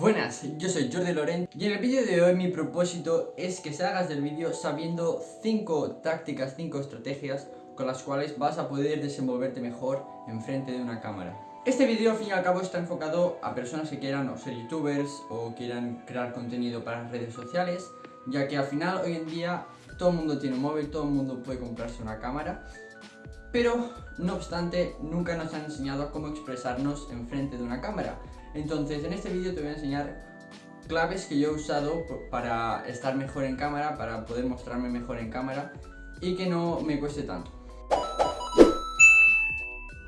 Buenas, yo soy Jordi Loren y en el vídeo de hoy mi propósito es que salgas del vídeo sabiendo 5 tácticas, 5 estrategias con las cuales vas a poder desenvolverte mejor enfrente de una cámara. Este vídeo al fin y al cabo está enfocado a personas que quieran o ser youtubers o quieran crear contenido para redes sociales ya que al final hoy en día todo el mundo tiene un móvil, todo el mundo puede comprarse una cámara pero, no obstante, nunca nos han enseñado cómo expresarnos enfrente de una cámara. Entonces, en este vídeo te voy a enseñar claves que yo he usado para estar mejor en cámara, para poder mostrarme mejor en cámara y que no me cueste tanto.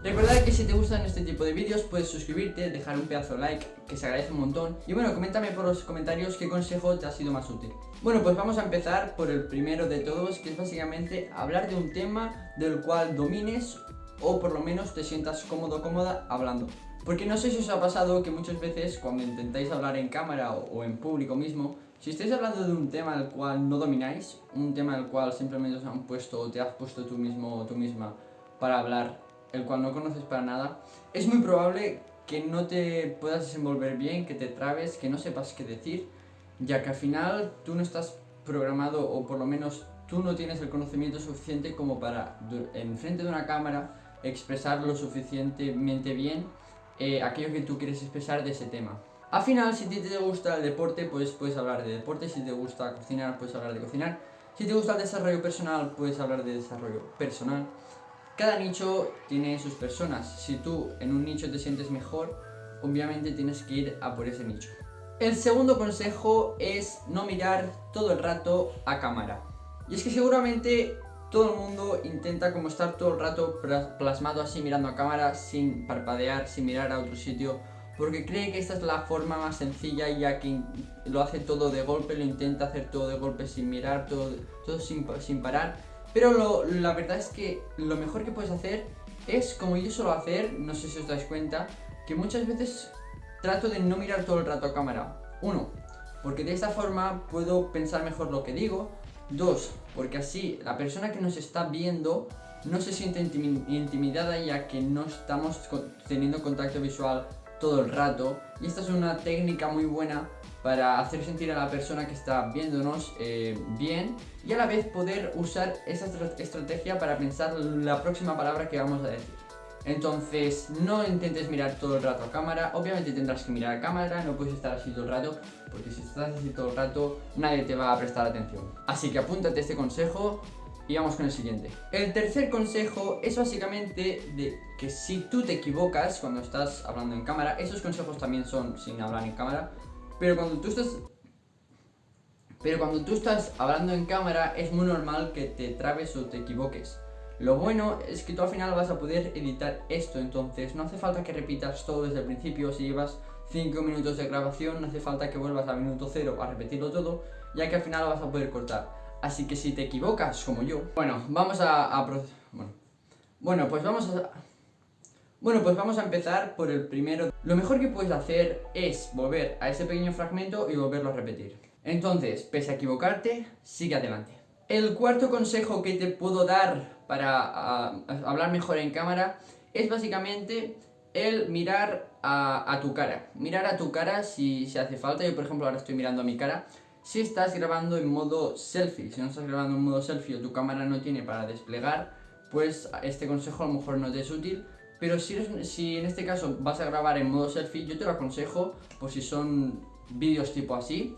Recuerda que si te gustan este tipo de vídeos puedes suscribirte, dejar un pedazo de like, que se agradece un montón. Y bueno, coméntame por los comentarios qué consejo te ha sido más útil. Bueno, pues vamos a empezar por el primero de todos, que es básicamente hablar de un tema del cual domines o por lo menos te sientas cómodo cómoda hablando. Porque no sé si os ha pasado que muchas veces cuando intentáis hablar en cámara o, en público mismo Si estáis hablando de un tema al cual no domináis Un tema al cual simplemente os han puesto o te has puesto tú mismo o tú misma para hablar el cual no conoces para nada, es muy probable que no te puedas desenvolver bien, que te trabes, que no sepas qué decir, ya que al final tú no estás programado o por lo menos tú no tienes el conocimiento suficiente como para, en frente de una cámara, expresar lo suficientemente bien eh, aquello que tú quieres expresar de ese tema. Al final, si te gusta el deporte, pues puedes hablar de deporte, si te gusta cocinar, puedes hablar de cocinar, si te gusta el desarrollo personal, puedes hablar de desarrollo personal, cada nicho tiene sus personas. Si tú en un nicho te sientes mejor, obviamente tienes que ir a por ese nicho. El segundo consejo es no mirar todo el rato a cámara. Y es que seguramente todo el mundo intenta como estar todo el rato plasmado así mirando a cámara sin parpadear, sin mirar a otro sitio porque cree que esta es la forma más sencilla ya que lo hace todo de golpe, lo intenta hacer todo de golpe sin mirar, todo, todo sin, sin parar pero la verdad es que lo mejor que puedes hacer es, como yo suelo hacer, no sé si os dais cuenta, que muchas veces trato de no mirar todo el rato a cámara. Uno, porque de esta forma puedo pensar mejor lo que digo. Dos, porque así la persona que nos está viendo no se siente intimidada ya que no estamos teniendo contacto visual todo el rato. Y esta es una técnica muy buena para hacer sentir a la persona que está viéndonos eh, bien y a la vez poder usar esa estrategia para pensar la próxima palabra que vamos a decir. Entonces, no intentes mirar todo el rato a cámara, obviamente tendrás que mirar a cámara, no puedes estar así todo el rato, porque si estás así todo el rato, nadie te va a prestar atención. Así que apúntate este consejo y vamos con el siguiente. El tercer consejo es básicamente de que si tú te equivocas cuando estás hablando en cámara, esos consejos también son sin hablar en cámara, pero cuando tú estás... Pero cuando tú estás hablando en cámara es muy normal que te trabes o te equivoques. Lo bueno es que tú al final vas a poder editar esto, entonces no hace falta que repitas todo desde el principio, si llevas 5 minutos de grabación no hace falta que vuelvas al minuto 0 a repetirlo todo, ya que al final vas a poder cortar. Así que si te equivocas, como yo, bueno, vamos a... a bueno. bueno, pues vamos a... Bueno, pues vamos a empezar por el primero. Lo mejor que puedes hacer es volver a ese pequeño fragmento y volverlo a repetir. Entonces, pese a equivocarte, sigue adelante. El cuarto consejo que te puedo dar para hablar mejor en cámara es básicamente el mirar a, tu cara. Mirar a tu cara si, si hace falta. Yo, por ejemplo, ahora estoy mirando a mi cara. Si estás grabando en modo selfie, si no estás grabando en modo selfie o tu cámara no tiene para desplegar, pues este consejo a lo mejor no te es útil, pero si, si en este caso vas a grabar en modo selfie, yo te lo aconsejo por si son vídeos tipo así.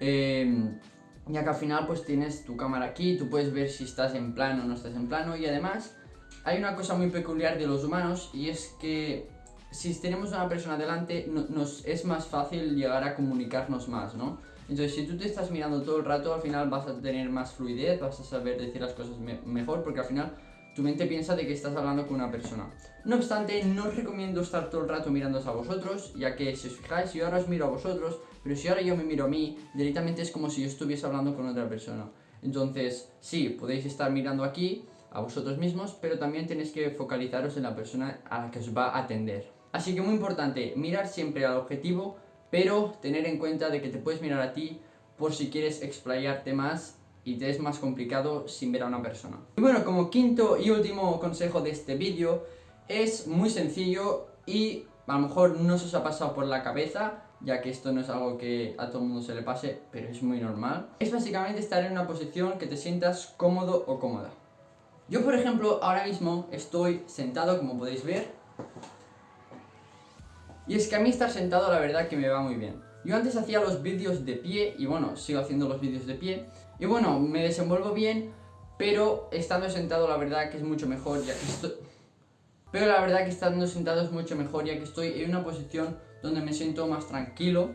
Em, ya que al final pues tienes tu cámara aquí, tú puedes ver si estás en plano o no estás en plano y además hay una cosa muy peculiar de los humanos y es que si tenemos una persona delante nos es más fácil llegar a comunicarnos más, ¿no? Entonces si tú te estás mirando todo el rato al final vas a tener más fluidez, vas a saber decir las cosas mejor porque al final tu mente piensa de que estás hablando con una persona. No obstante, no os recomiendo estar todo el rato mirándoos a vosotros, ya que si os fijáis, yo ahora os miro a vosotros, pero si ahora yo me miro a mí, directamente es como si yo estuviese hablando con otra persona. Entonces, sí, podéis estar mirando aquí a vosotros mismos, pero también tenéis que focalizaros en la persona a la que os va a atender. Así que muy importante, mirar siempre al objetivo, pero tener en cuenta de que te puedes mirar a ti por si quieres explayarte más y te es más complicado sin ver a una persona. Y bueno, como quinto y último consejo de este vídeo, es muy sencillo y a lo mejor no se os ha pasado por la cabeza, ya que esto no es algo que a todo el mundo se le pase, pero es muy normal. Es básicamente estar en una posición que te sientas cómodo o cómoda. Yo, por ejemplo, ahora mismo estoy sentado, como podéis ver. Y es que a mí estar sentado la verdad que me va muy bien. Yo antes hacía los vídeos de pie, y bueno, sigo haciendo los vídeos de pie. Y bueno, me desenvuelvo bien, pero estando sentado la verdad que es mucho mejor, ya que estoy... Pero la verdad que estando sentado es mucho mejor, ya que estoy en una posición donde me siento más tranquilo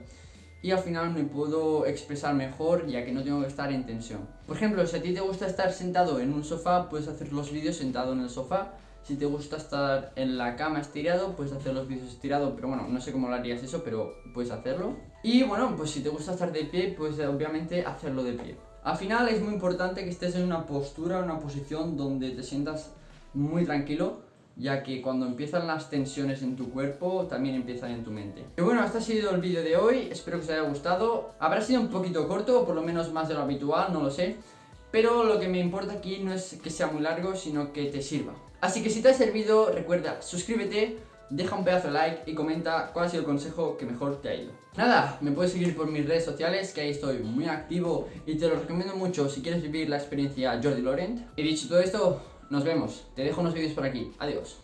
y al final me puedo expresar mejor ya que no tengo que estar en tensión. Por ejemplo, si a ti te gusta estar sentado en un sofá, puedes hacer los vídeos sentado en el sofá. Si te gusta estar en la cama estirado, puedes hacer los vídeos estirado, pero bueno, no sé cómo lo harías eso, pero puedes hacerlo. Y bueno, pues si te gusta estar de pie, pues obviamente hacerlo de pie. Al final es muy importante que estés en una postura, una posición donde te sientas muy tranquilo ya que cuando empiezan las tensiones en tu cuerpo, también empiezan en tu mente. Y bueno, este ha sido el vídeo de hoy, espero que os haya gustado. Habrá sido un poquito corto, por lo menos más de lo habitual, no lo sé. Pero lo que me importa aquí no es que sea muy largo, sino que te sirva. Así que si te ha servido, recuerda, suscríbete, deja un pedazo de like y comenta cuál ha sido el consejo que mejor te ha ido. Nada, me puedes seguir por mis redes sociales, que ahí estoy muy activo y te lo recomiendo mucho si quieres vivir la experiencia Jordi Laurent. Y dicho todo esto, nos vemos. Te dejo unos vídeos por aquí. Adiós.